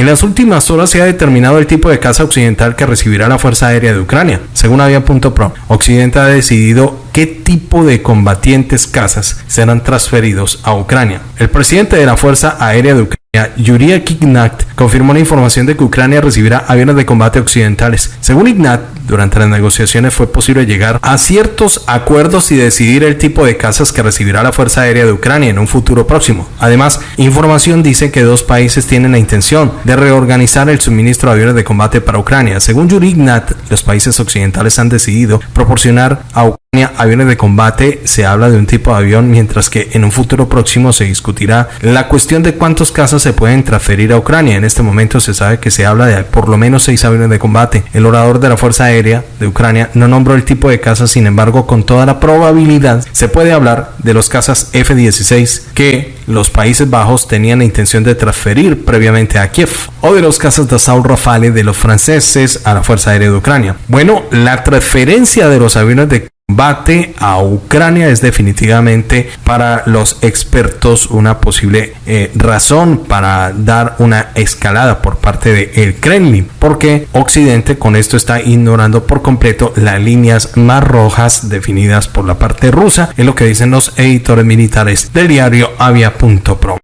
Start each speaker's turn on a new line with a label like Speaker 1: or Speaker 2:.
Speaker 1: En las últimas horas se ha determinado el tipo de casa occidental que recibirá la Fuerza Aérea de Ucrania. Según Avia.pro, Occidente ha decidido qué tipo de combatientes casas serán transferidos a Ucrania. El presidente de la Fuerza Aérea de Ucrania Yuri Ignat confirmó la información de que Ucrania recibirá aviones de combate occidentales. Según Ignat, durante las negociaciones fue posible llegar a ciertos acuerdos y decidir el tipo de casas que recibirá la Fuerza Aérea de Ucrania en un futuro próximo. Además, información dice que dos países tienen la intención de reorganizar el suministro de aviones de combate para Ucrania. Según Yuri Ignat, los países occidentales han decidido proporcionar a Ucrania aviones de combate, se habla de un tipo de avión, mientras que en un futuro próximo se discutirá la cuestión de cuántos casos se pueden transferir a Ucrania. En este momento se sabe que se habla de por lo menos seis aviones de combate. El orador de la Fuerza Aérea de Ucrania no nombró el tipo de casas, sin embargo, con toda la probabilidad se puede hablar de los casas F-16 que los Países Bajos tenían la intención de transferir previamente a Kiev, o de los casas de Dassault Rafale de los franceses a la Fuerza Aérea de Ucrania. Bueno, la transferencia de los aviones de combate a Ucrania es definitivamente para los expertos una posible eh, razón para dar una escalada por parte del el Kremlin, porque Occidente con esto está ignorando por completo las líneas más rojas definidas por la parte rusa, es lo que dicen los editores militares del diario Avia.pro.